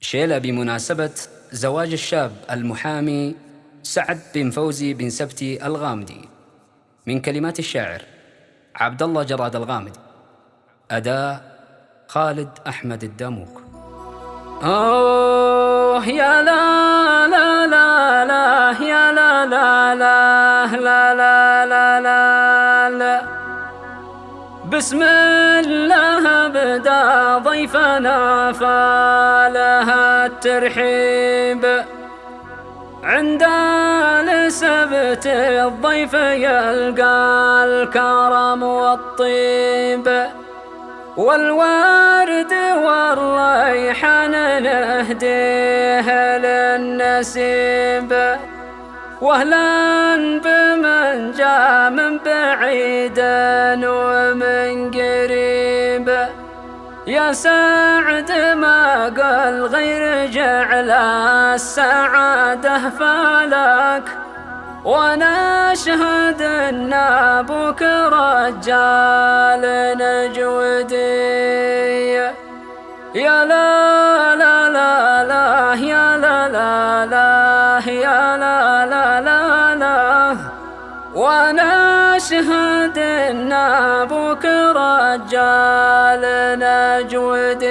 شيلة بمناسبة زواج الشاب المحامي سعد بن فوزي بن سبتي الغامدي. من كلمات الشاعر عبد الله جراد الغامدي. أداء خالد أحمد الداموك. أوه يا لا لا لا لا يا لا لا لا لا لا لا لا, بسم الله بدا ضيفنا فالها الترحيب. عند السبت الضيف يلقى الكرم والطيب. والورد والريحان نهديه للنسيب. واهلا بمن جاء من بعيد ومن قريب يا سعد ما قال غير جعل السعادة فلك. وأنا أشهد أن أبوك رجال نجودي. يا لا لا لا لا يا وأنا اشهد ان أبوك رجال نجودي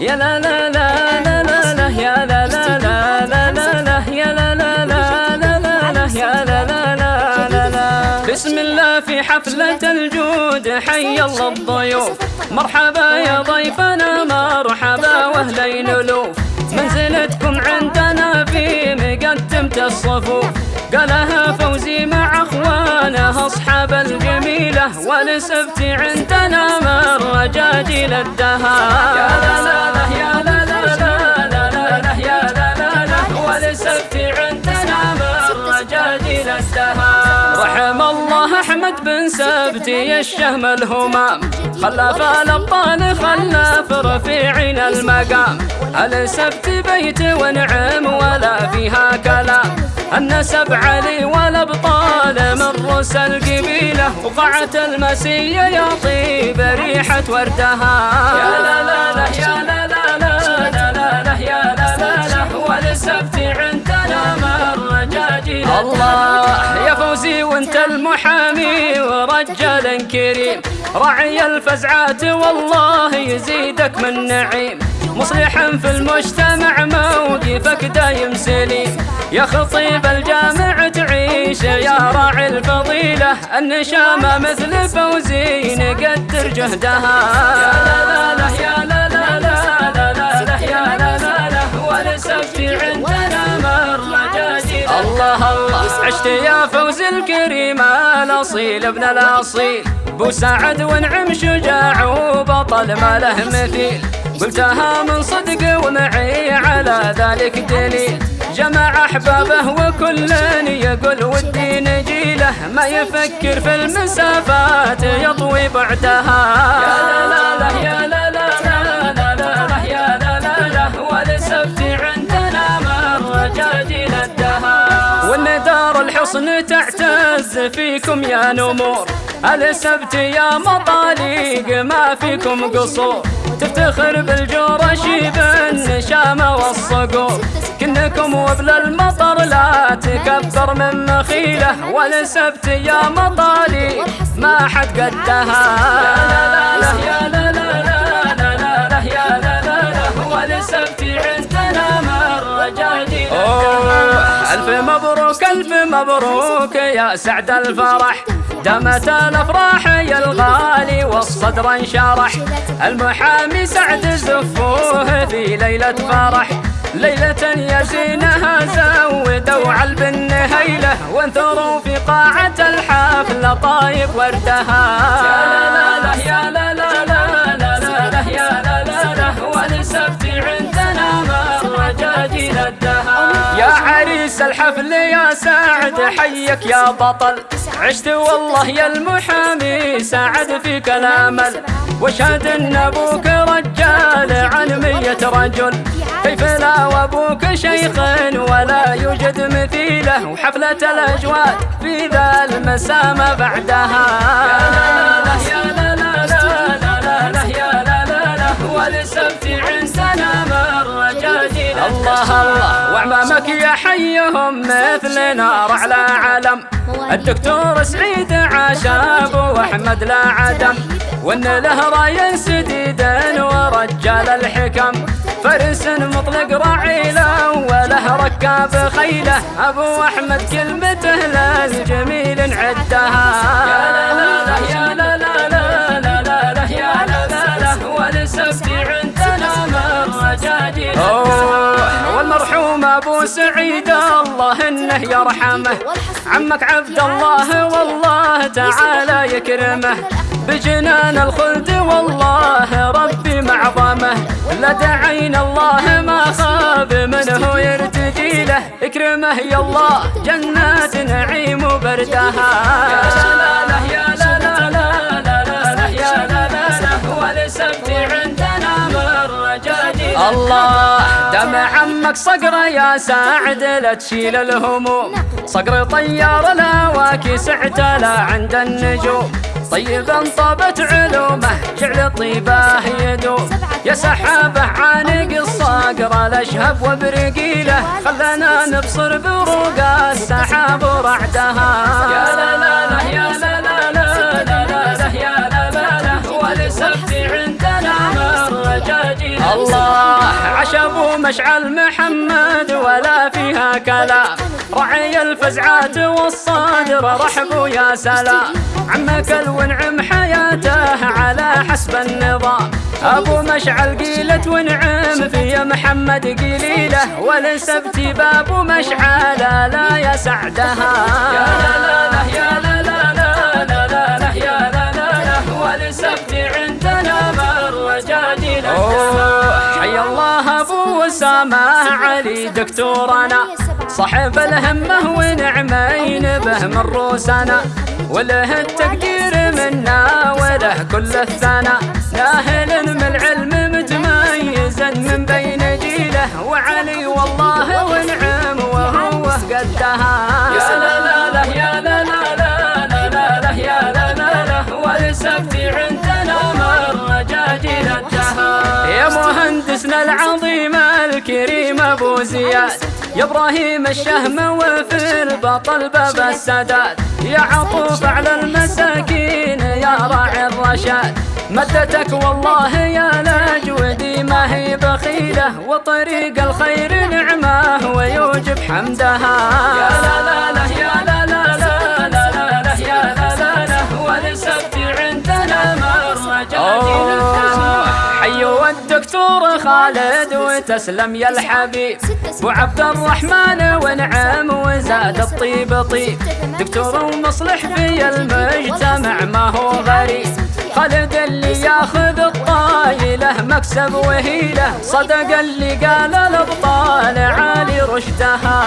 يا لا لا لا لا لا لا يا لا لا لا لا لا لا يا لا لا لا لا لا لا يا لا لا لا لا لا بسم الله في حفلة الجود حي الله مرحبا يا ضيفنا مرحبا واهلين الوف منزلتكم عندنا في مقدمة الصفوف. قالها فوزي مع أخوانه أصحاب الجميلة. والسبت عندنا من رجاجيل الدهر الشهم الهمام خلف الابطال خلف رفيعين المقام. السبت بيت ونعم ولا فيها كلام النسب علي والأبطال من رؤوس القبيله وقعت المسيه يا طيب ريحة وردها. يا لا لا لا يا لا لا لا لا لا يا لا لا لا. والسبت رجاجيل الله يا فوزي وانت المحامي ورجال كريم راعي الفزعات والله يزيدك من نعيم مصلحا في المجتمع موقفك دايم سليم يا خطيب الجامع تعيش يا راعي الفضيلة النشامة مثل فوزي نقدر جهدها يا لا لا لا لا لا لا لا لا لا لا مرة جديدة الله الله. عشت يا فوز الكريم الأصيل ابن الأصيل. بو سعد ونعم شجاع وبطل ما له مثيل. قلتها من صدق ومعي على ذلك دليل. جمع أحبابه وكل يقول ودي نجيله ما يفكر في المسافات يطوي بعدها. يا لا لا يا لا الحصن تعتز فيكم يا نمور السبت يا مطاليق ما فيكم قصور تفتخر بالجورش بالنشامة والصقور كنكم وبل المطر لا تكبر من مخيله والسبت يا مطالي ما حد قدها مبروك ألف مبروك يا سعد الفرح دامت الافراح يا الغالي والصدر انشرح المحامي سعد زفوه في ليله فرح ليلة يزينها زودوا علب النهيلة وانثروا في قاعة الحفل طايب وردها يا لا لا يا لا لا لا لا لا لا يا لا لا لا عندنا مرة جاجيل الدهر عريس الحفل يا سعد حيك يا بطل. عشت والله يا المحامي ساعد فيك الأمل. واشهد أن أبوك رجال عن مية رجل. كيف لا وأبوك شيخ ولا يوجد مثيله؟ وحفلة الاجواد في ذا المسامة بعدها. مثل نار على علم الدكتور سعيد عاش ابو احمد لا عدم. وإن له راي سديد ورجال الحكم. فرس مطلق رعيله وله ركاب خيله. أبو أحمد كلمته للجميل عدها. والمرحوم أبو سعيد الله إنه يرحمه. عمك عبد الله والله تعالى يكرمه. بجنان الخلد والله ربي معظمه. لدعينا الله ما خاب منه يرتجي له إكرمه. يا الله جنات نعيم وبردها يا لا لا يا الله. دم عمك صقر يا ساعد لا تشيل الهموم. صقر طيار الهواكي سعتلا عند النجوم. طيبا طابت علومه جعل طيبه يدوم. يا سحابة عانق الصقر الأشهب وبرقيله. خلنا نبصر بروق السحاب ورعدها. يا لا لا لا يا لا لا لا لا يا لا لا عندنا جديدة. الله. ابو مشعل محمد ولا فيها كلام رعي الفزعات والصادر رحبوا يا سلام عمك الونعم حياته على حسب النظام. أبو مشعل قيلت ونعم في محمد قليلة. ولسبت باب مشعل لا يا سعدها. يا لا لا يا لا لا لا يا لا لا عندنا مرة جديدة حي الله. اسامه علي دكتورنا صاحب الهمه ونعمين به من روسنا وله التقدير منا وله كل الثنا ناهل من العلم متميزا من بين جيله. وعلي والله ونعم وهو قدها. يا لا لا لا يا لا لا لا لا لا لا يا لا لا عندنا يا مهندسنا العظيم الكريم أبو زياد. يا إبراهيم الشهم وفي البطل باب السداد. يا عطوف على المساكين يا راعي الرشاد. مدتك والله يا لاجودي ما هي بخيلة وطريق الخير نعمة. ويوجب حمدها. يا لا لا لا يا لا الدكتور خالد وتسلم يا الحبيب. أبو عبد الرحمن ونعم وزاد الطيب طيب. دكتور ومصلح في المجتمع ما هو غريب. خالد اللي ياخذ الطايلة مكسب وهيلة. صدق اللي قال الأبطال عالي رشدها.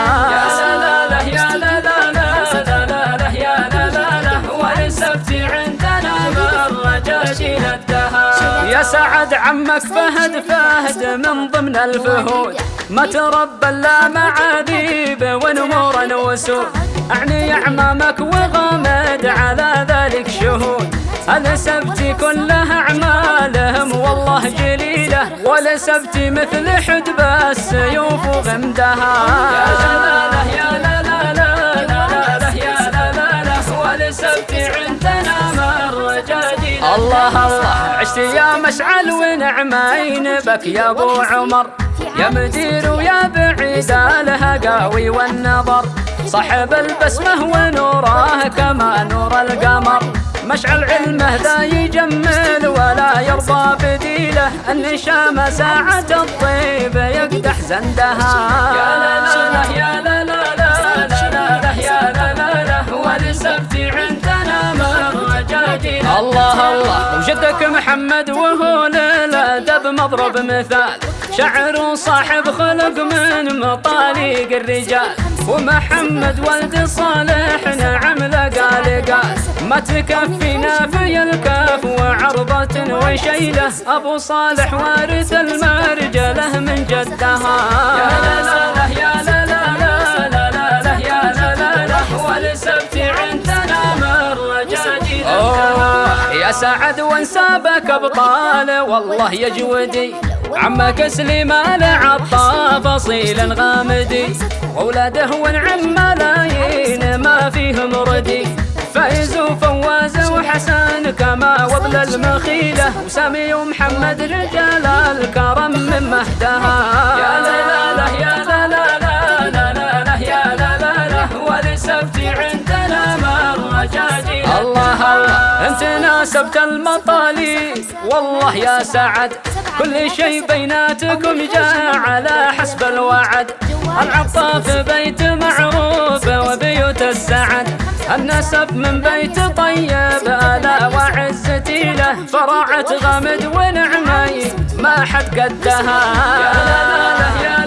عمك فهد فهد من ضمن الفهود. ما تربى إلا معاذيب ونمورا وسود. أعني أعمامك وغامد على ذلك شهود. السبت كلها أعمالهم والله جليلة. ولسبت مثل حدب السيوف وغمدها يا لا لا لا لا لا يا لا لا عندنا جديدة الله الله. يا مشعل ونعمين بك يا أبو عمر. يا مدير ويا بعيد الهقاوي والنظر. صاحب البسمة ونوره كما نور القمر. مشعل علمه ذا يجمل ولا يرضى بديله. النشامة ساعة الطيب يقدح زندها. يا لا لا يا لا لا لا لا يا لا لا لا ولسبت عندنا الله الله وجدك محمد وهو للأدب مضرب مثال شعر صاحب خلق من مطاليق الرجال ومحمد ولد صالح نعم لقى لقى ما تكفينا في الكاف وعرضة وشيلة أبو صالح وارث المرجلة من جدها يا لا لا يا لا لا لا لا يا لا لا والسبت عندنا مرة يا سعد وانسابك ابطال والله يا جودي عمك سليمان عطى فصيل غامدي. وولاده ونعم ملايين ما فيهم ردي. فايز وفواز وحسن كما وضل المخيلة. وسامي ومحمد رجال الكرم من مهدها يا لا لا لا يا لا لا لا لا لا يا لا لا لا. ولسبت عندنا مرة جاجي الله الله أنت ناسبت المطالي. والله يا سعد كل شيء بيناتكم جاء على حسب الوعد. العطاف بيت معروف وبيوت السعد. النسب من بيت طيب ألا وعزتي له. فرعت غمد ونعمي ما حد قدها. يا لا لا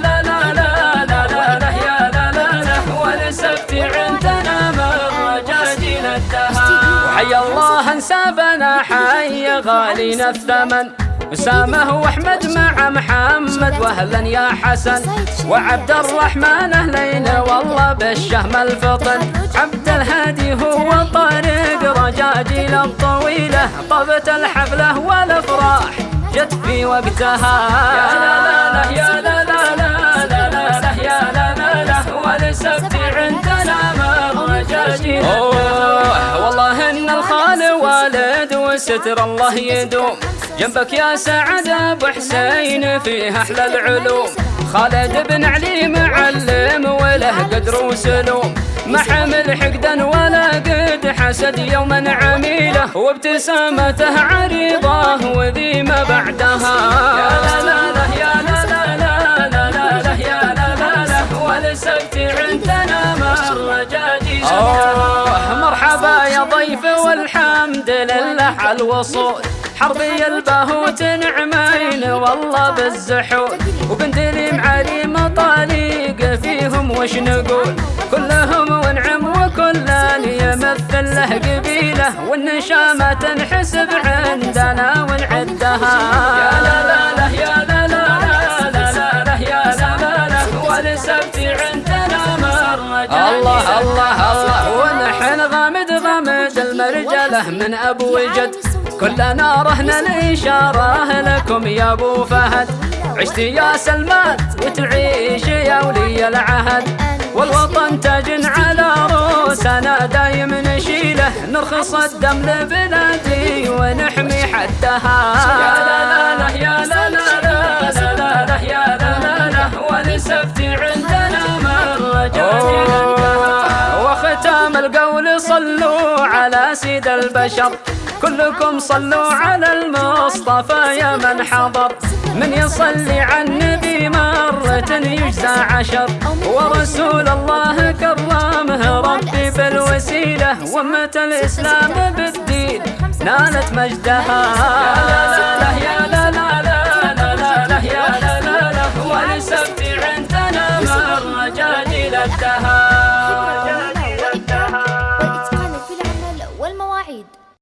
وحي الله أنسابنا حي غالينا الثمن. أسامة وأحمد مع محمد وأهلا يا حسن. وعبد الرحمن أهلين والله بالشهم الفطن. عبد الهادي هو طارق رجاجيل الطويلة. طبت الحفلة والأفراح جت في وقتها. يا لا لا يا لا لا. وستر الله يدوم. جنبك يا سعد أبو حسين فيه أحلى العلوم. خالد بن علي معلم وله قدر وسلوم. ما حمل حقدا ولا قد حسد يوما عميلة. وابتسامته عريضة وذي ما بعدها. الوصول حربي البهوت نعمين والله بالزحول وبندلي معالي مطاليق فيهم وش نقول؟ كلهم ونعم وكل يمثل له قبيلة. والنشامة تنحسب عندنا ونعدها. يا لا لا لا يا لا لا لا لا لا يا لا لا لا والسبت عندنا مرة الله الله الله. ونحن غامد غامد المرجلة من أبو جد. كلنا رهن الإشارة لكم يا أبو فهد. عشت يا سلمان وتعيش يا ولي العهد. والوطن تاج على روسنا دايم نشيله. نرخص الدم لبلادي ونحمي حدها يا لا لا يا لا لا لا لا لا لا لا. ولسبت عندنا وختام القول صلوا على سيد البشر. كلكم صلوا على المصطفى يا من حضر. من يصلي على النبي مرة يجزى عشر. ورسول الله كرمه ربي بالوسيلة. وأمة الإسلام بالدين نالت مجدها. يا لا لا لا